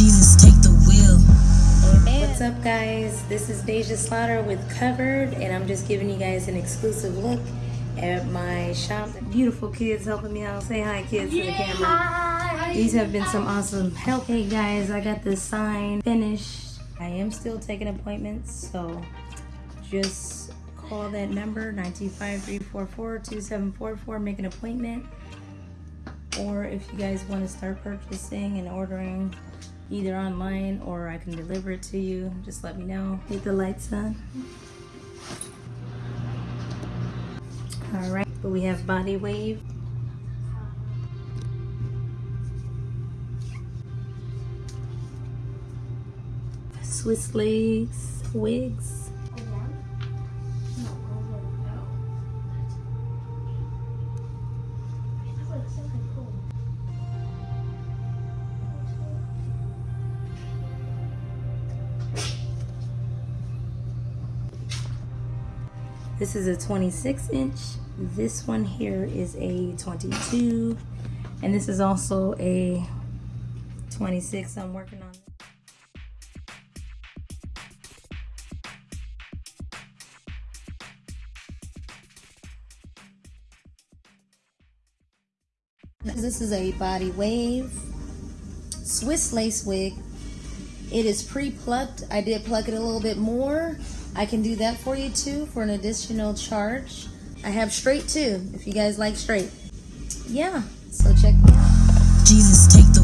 Jesus, take the wheel. What's up, guys? This is Deja Slaughter with Covered, and I'm just giving you guys an exclusive look at my shop. Beautiful kids helping me out. Say hi, kids, to the camera. These have been some awesome help. Hey, guys, I got this sign finished. I am still taking appointments, so just call that number 925-344-2744. Make an appointment. Or if you guys want to start purchasing and ordering either online or I can deliver it to you, just let me know. Hit the lights on. All right, but we have body wave. Swiss lace, wigs. This is a 26 inch. This one here is a 22. And this is also a 26 I'm working on. This is a body wave Swiss lace wig. It is pre-plucked. I did pluck it a little bit more. I can do that for you too for an additional charge. I have straight too, if you guys like straight. Yeah, so check me out. Jesus, take the.